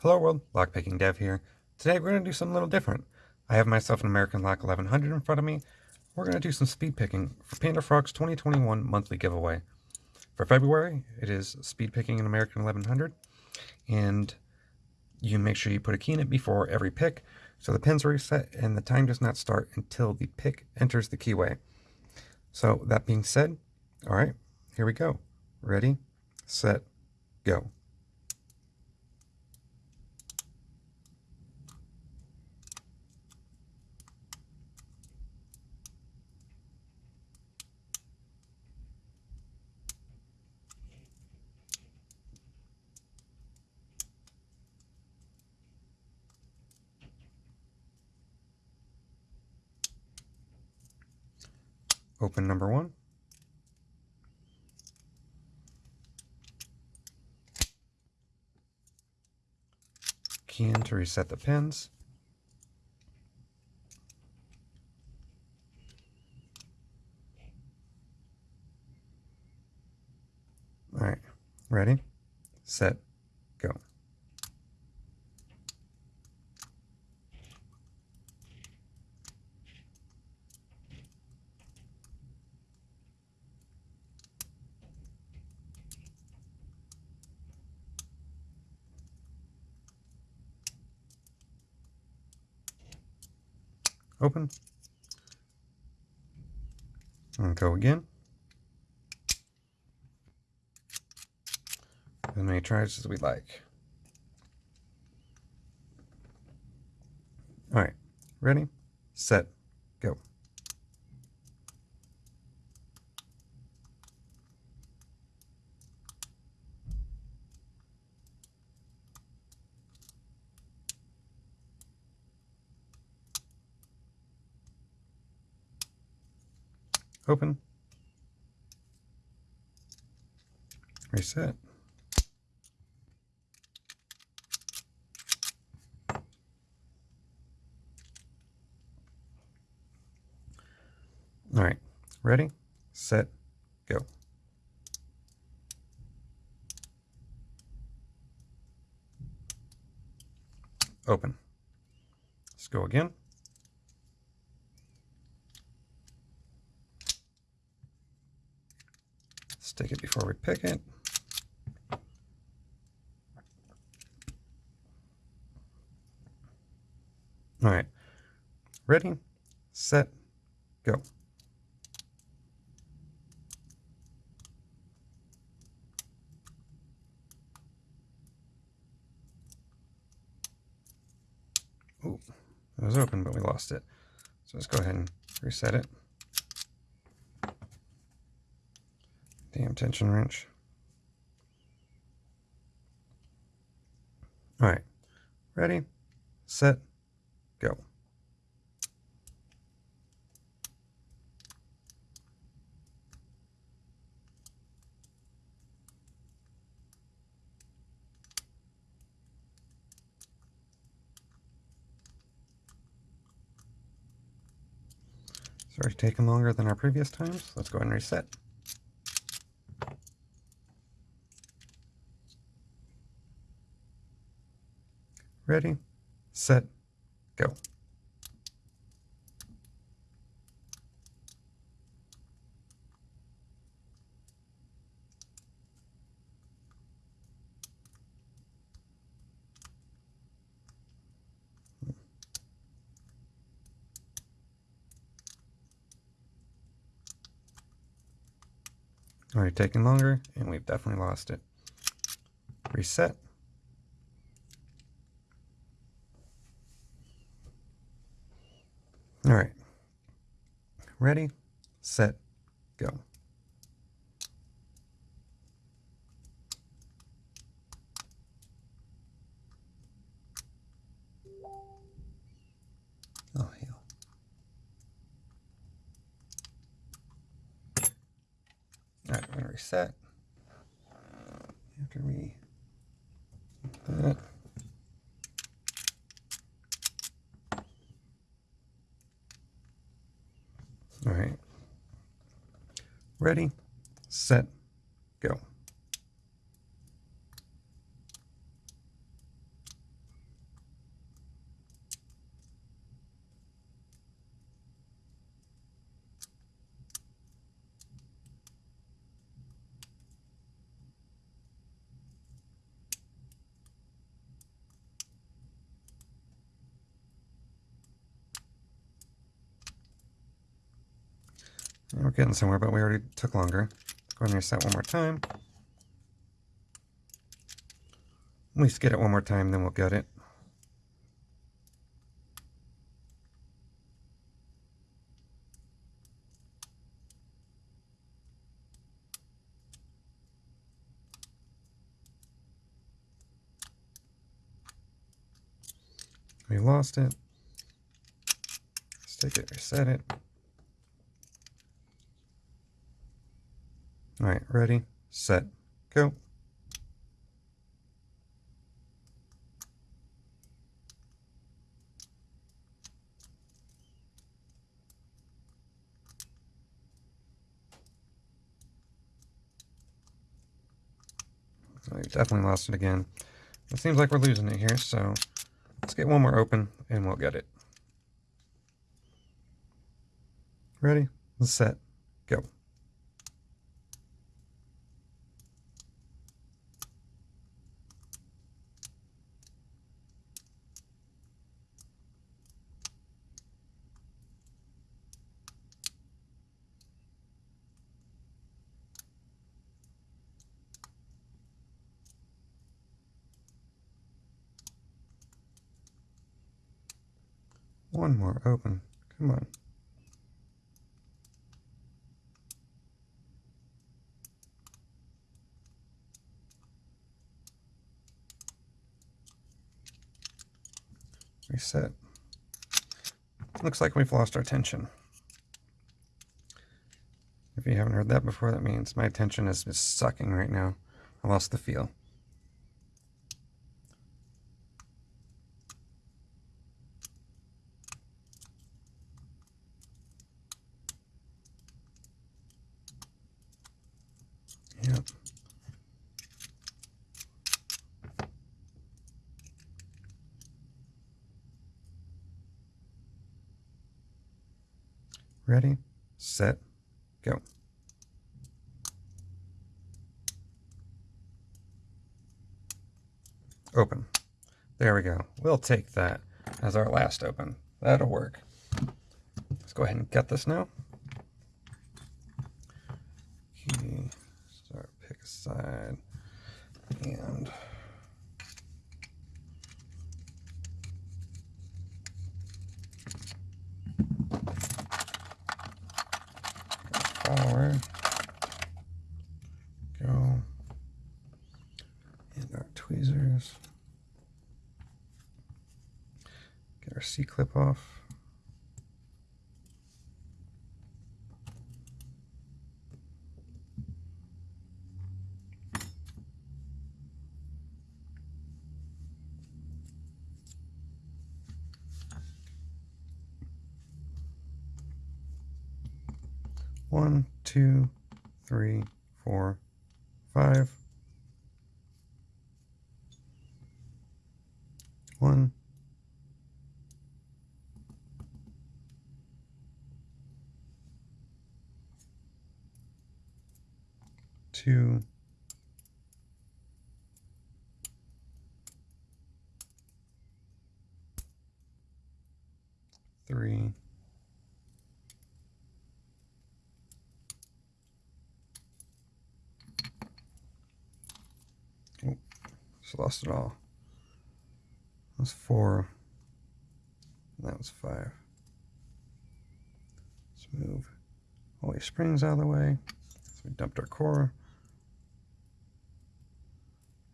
Hello world, Lockpicking Dev here. Today we're going to do something a little different. I have myself an American Lock 1100 in front of me. We're going to do some speed picking for Panda Frog's 2021 monthly giveaway. For February, it is speed picking an American 1100. And you make sure you put a key in it before every pick. So the pins are reset and the time does not start until the pick enters the keyway. So that being said, all right, here we go. Ready, set, go. Open number one. Key in to reset the pins. All right, ready, set, go. Open, and go again. As many tries as we like. All right, ready, set, go. Open, reset. All right, ready, set, go. Open. Let's go again. Stick it before we pick it. All right, ready, set, go. Oh, it was open, but we lost it. So let's go ahead and reset it. Damn tension wrench. All right, ready, set, go. It's already taken longer than our previous times. Let's go ahead and reset. Ready, set, go. Already taking longer, and we've definitely lost it. Reset. All right. Ready, set, go. Oh, hell. All right, we're going to reset. After we that. All right. Ready, set, go. We're getting somewhere, but we already took longer. Go ahead and reset one more time. At least get it one more time, then we'll get it. We lost it. Let's take it, reset it. All right, ready, set, go. we definitely lost it again. It seems like we're losing it here, so let's get one more open and we'll get it. Ready, set, go. One more open. Come on. Reset. Looks like we've lost our tension. If you haven't heard that before, that means my tension is sucking right now. I lost the feel. Yep. Ready, set, go. Open. There we go. We'll take that as our last open. That'll work. Let's go ahead and get this now. Side. And forward go. And our tweezers. Get our C-clip off One, two, three, four, five. One, two, three, Lost it all. That was four. that was five. Let's move all these springs out of the way. So we dumped our core.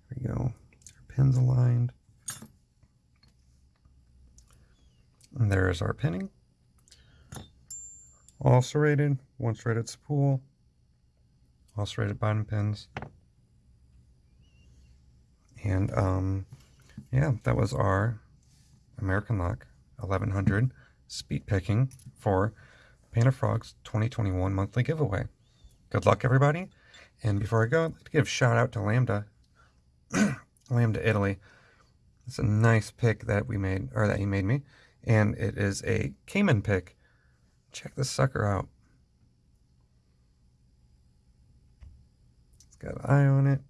There we go. Our pins aligned. And there's our pinning. All serrated, one serrated spool, all serrated bottom pins. And um, yeah, that was our American Lock 1100 speed picking for Panda Frogs 2021 monthly giveaway. Good luck, everybody. And before I go, I'd like to give a shout out to Lambda, Lambda Italy. It's a nice pick that we made, or that he made me. And it is a Cayman pick. Check this sucker out. It's got an eye on it.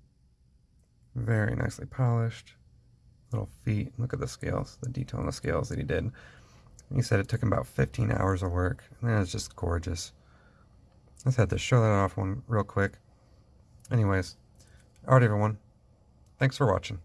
Very nicely polished. Little feet. Look at the scales, the detail on the scales that he did. He said it took him about 15 hours of work. And that is just gorgeous. Let's had to show that off one real quick. Anyways, alright everyone. Thanks for watching.